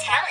talent.